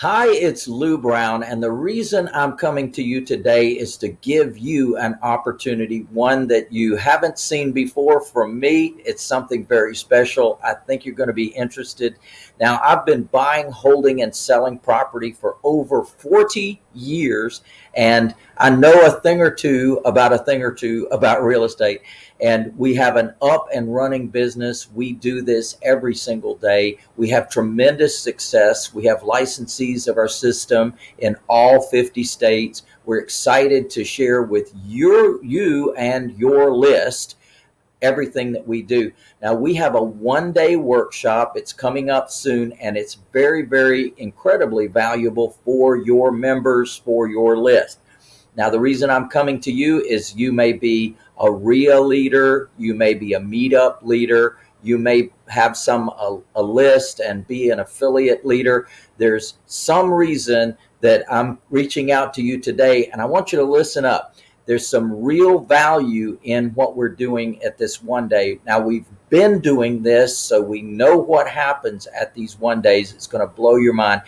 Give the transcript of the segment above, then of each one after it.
Hi, it's Lou Brown, and the reason I'm coming to you today is to give you an opportunity, one that you haven't seen before from me. It's something very special. I think you're going to be interested. Now, I've been buying, holding, and selling property for over 40 years, and I know a thing or two about a thing or two about real estate and we have an up and running business. We do this every single day. We have tremendous success. We have licensees of our system in all 50 states. We're excited to share with your you and your list everything that we do. Now we have a one day workshop. It's coming up soon and it's very, very incredibly valuable for your members, for your list. Now, the reason I'm coming to you is you may be a REIA leader, you may be a meetup leader, you may have some a, a, list and be an affiliate leader. There's some reason that I'm reaching out to you today, and I want you to listen up. There's some real value in what we're doing at this one day. Now, we've been doing this, so we know what happens at these one days. It's going to blow your mind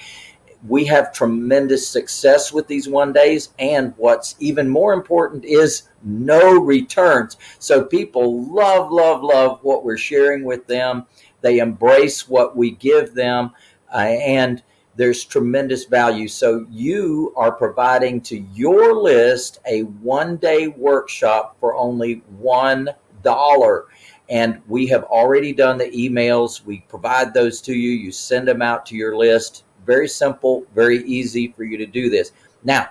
we have tremendous success with these one days. And what's even more important is no returns. So people love, love, love what we're sharing with them. They embrace what we give them. Uh, and there's tremendous value. So you are providing to your list a one day workshop for only one dollar. And we have already done the emails. We provide those to you. You send them out to your list very simple, very easy for you to do this. Now,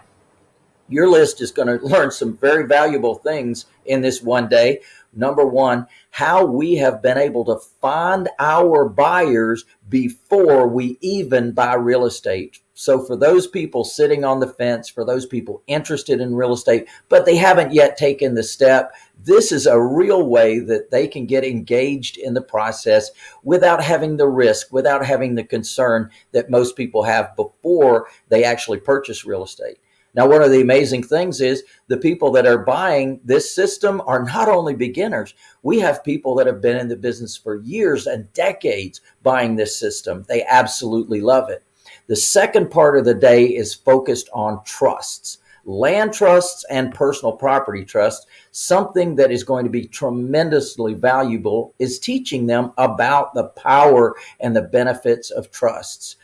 your list is going to learn some very valuable things in this one day. Number one, how we have been able to find our buyers before we even buy real estate. So for those people sitting on the fence, for those people interested in real estate, but they haven't yet taken the step, this is a real way that they can get engaged in the process without having the risk, without having the concern that most people have before they actually purchase real estate. Now, one of the amazing things is the people that are buying this system are not only beginners. We have people that have been in the business for years and decades buying this system. They absolutely love it. The second part of the day is focused on trusts land trusts and personal property trusts, something that is going to be tremendously valuable is teaching them about the power and the benefits of trusts,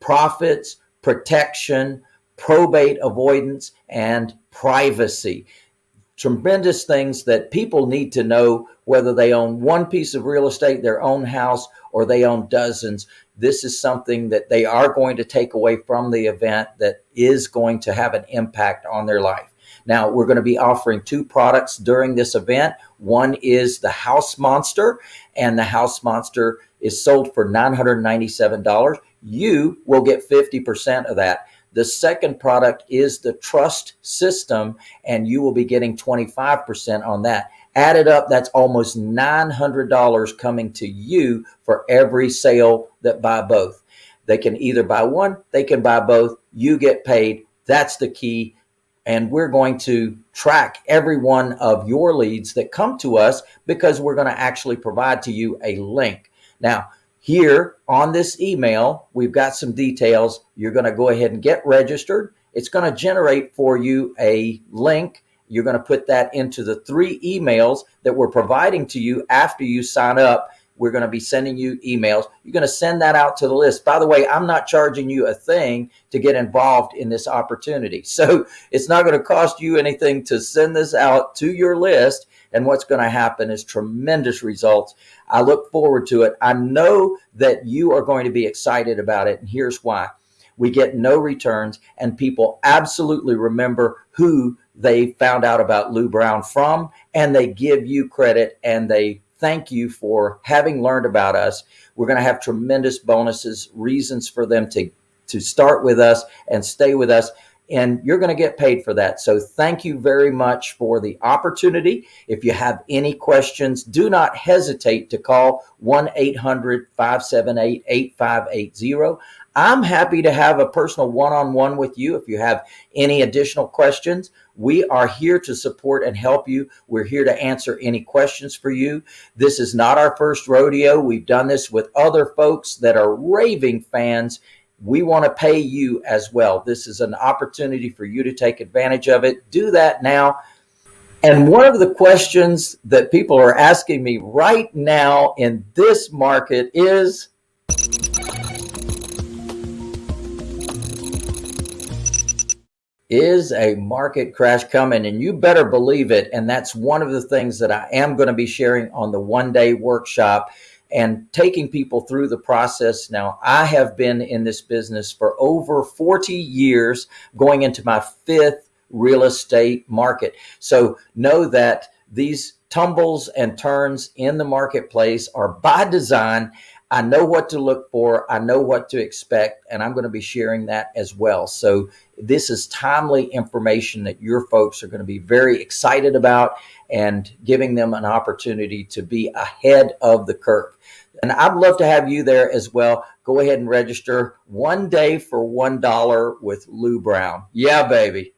profits, protection, probate avoidance, and privacy. Tremendous things that people need to know whether they own one piece of real estate, their own house, or they own dozens. This is something that they are going to take away from the event that is going to have an impact on their life. Now, we're going to be offering two products during this event. One is the House Monster, and the House Monster is sold for $997. You will get 50% of that. The second product is the trust system, and you will be getting 25% on that. Added up, that's almost $900 coming to you for every sale that buy both. They can either buy one, they can buy both. You get paid. That's the key. And we're going to track every one of your leads that come to us because we're going to actually provide to you a link. Now, here on this email, we've got some details. You're going to go ahead and get registered. It's going to generate for you a link. You're going to put that into the three emails that we're providing to you after you sign up. We're going to be sending you emails. You're going to send that out to the list. By the way, I'm not charging you a thing to get involved in this opportunity. So it's not going to cost you anything to send this out to your list. And what's going to happen is tremendous results. I look forward to it. I know that you are going to be excited about it. And here's why. We get no returns and people absolutely remember who they found out about Lou Brown from and they give you credit and they thank you for having learned about us. We're going to have tremendous bonuses, reasons for them to, to start with us and stay with us and you're going to get paid for that. So thank you very much for the opportunity. If you have any questions, do not hesitate to call 1-800-578-8580. I'm happy to have a personal one-on-one with you if you have any additional questions. We are here to support and help you. We're here to answer any questions for you. This is not our first rodeo. We've done this with other folks that are raving fans we want to pay you as well. This is an opportunity for you to take advantage of it. Do that now. And one of the questions that people are asking me right now in this market is, is a market crash coming? And you better believe it. And that's one of the things that I am going to be sharing on the one day workshop and taking people through the process. Now, I have been in this business for over 40 years, going into my fifth real estate market. So know that these tumbles and turns in the marketplace are by design. I know what to look for. I know what to expect, and I'm going to be sharing that as well. So this is timely information that your folks are going to be very excited about and giving them an opportunity to be ahead of the curve. And I'd love to have you there as well. Go ahead and register one day for $1 with Lou Brown. Yeah, baby.